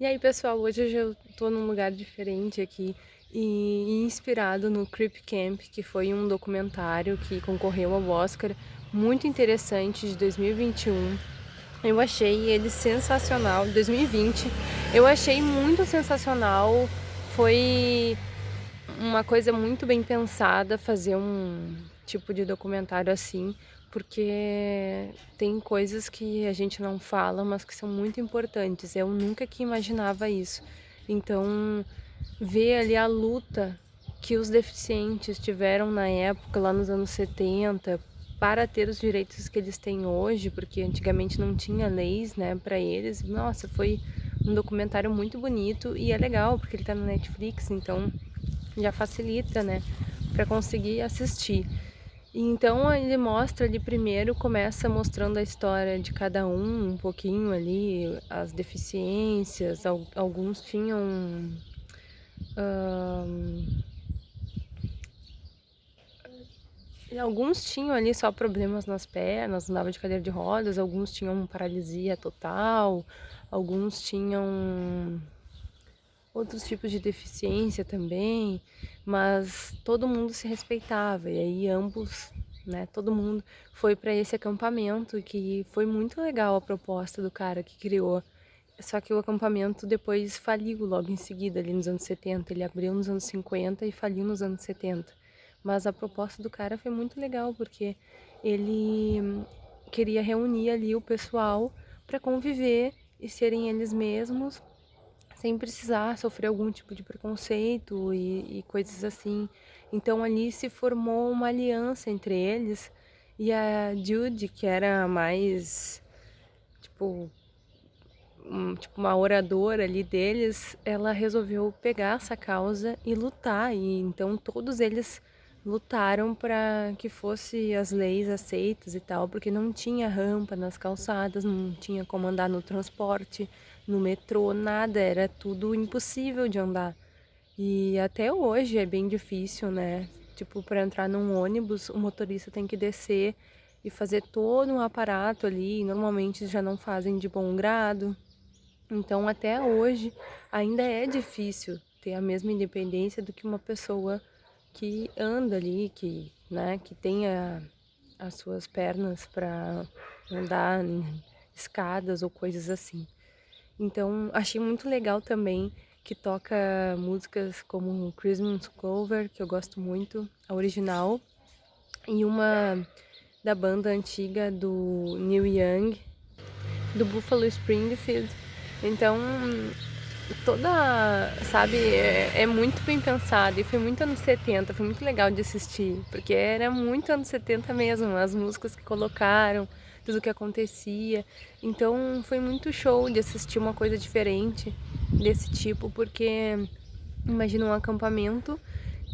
E aí pessoal, hoje eu tô num lugar diferente aqui e inspirado no Creep Camp, que foi um documentário que concorreu ao Oscar, muito interessante, de 2021. Eu achei ele sensacional, 2020, eu achei muito sensacional, foi uma coisa muito bem pensada fazer um tipo de documentário assim, porque tem coisas que a gente não fala, mas que são muito importantes. Eu nunca que imaginava isso. Então, ver ali a luta que os deficientes tiveram na época, lá nos anos 70, para ter os direitos que eles têm hoje, porque antigamente não tinha leis, né, para eles. Nossa, foi um documentário muito bonito e é legal, porque ele tá no Netflix, então já facilita, né, para conseguir assistir. Então ele mostra ali primeiro, começa mostrando a história de cada um, um pouquinho ali, as deficiências, alguns tinham... alguns tinham ali só problemas nas pernas, andava de cadeira de rodas, alguns tinham paralisia total, alguns tinham outros tipos de deficiência também, mas todo mundo se respeitava e aí ambos, né, todo mundo foi para esse acampamento que foi muito legal a proposta do cara que criou. Só que o acampamento depois faliu logo em seguida, ali nos anos 70. Ele abriu nos anos 50 e faliu nos anos 70. Mas a proposta do cara foi muito legal, porque ele queria reunir ali o pessoal para conviver e serem eles mesmos sem precisar sofrer algum tipo de preconceito e, e coisas assim. Então ali se formou uma aliança entre eles e a Judy, que era mais, tipo, um, tipo uma oradora ali deles, ela resolveu pegar essa causa e lutar. E então todos eles lutaram para que fosse as leis aceitas e tal, porque não tinha rampa nas calçadas, não tinha como andar no transporte, no metrô, nada, era tudo impossível de andar. E até hoje é bem difícil, né? Tipo, para entrar num ônibus, o motorista tem que descer e fazer todo um aparato ali, normalmente já não fazem de bom grado. Então, até hoje, ainda é difícil ter a mesma independência do que uma pessoa que anda ali, que, né, que tenha as suas pernas para andar em escadas ou coisas assim. Então, achei muito legal também que toca músicas como Christmas Clover, que eu gosto muito, a original, e uma da banda antiga do Neil Young, do Buffalo Springfield. Então, toda, sabe, é, é, muito bem pensado e foi muito anos 70, foi muito legal de assistir, porque era muito anos 70 mesmo, as músicas que colocaram, tudo o que acontecia. Então foi muito show de assistir uma coisa diferente desse tipo, porque imagina um acampamento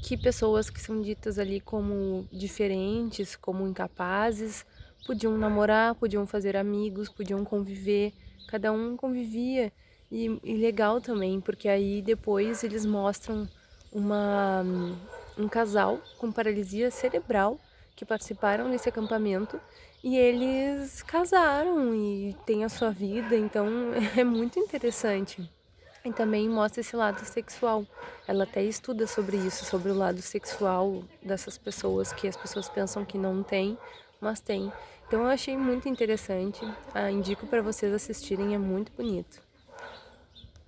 que pessoas que são ditas ali como diferentes, como incapazes, podiam namorar, podiam fazer amigos, podiam conviver, cada um convivia e, e legal também, porque aí depois eles mostram uma, um casal com paralisia cerebral que participaram desse acampamento e eles casaram e têm a sua vida, então é muito interessante. E também mostra esse lado sexual. Ela até estuda sobre isso, sobre o lado sexual dessas pessoas que as pessoas pensam que não tem, mas tem. Então eu achei muito interessante, ah, indico para vocês assistirem, é muito bonito.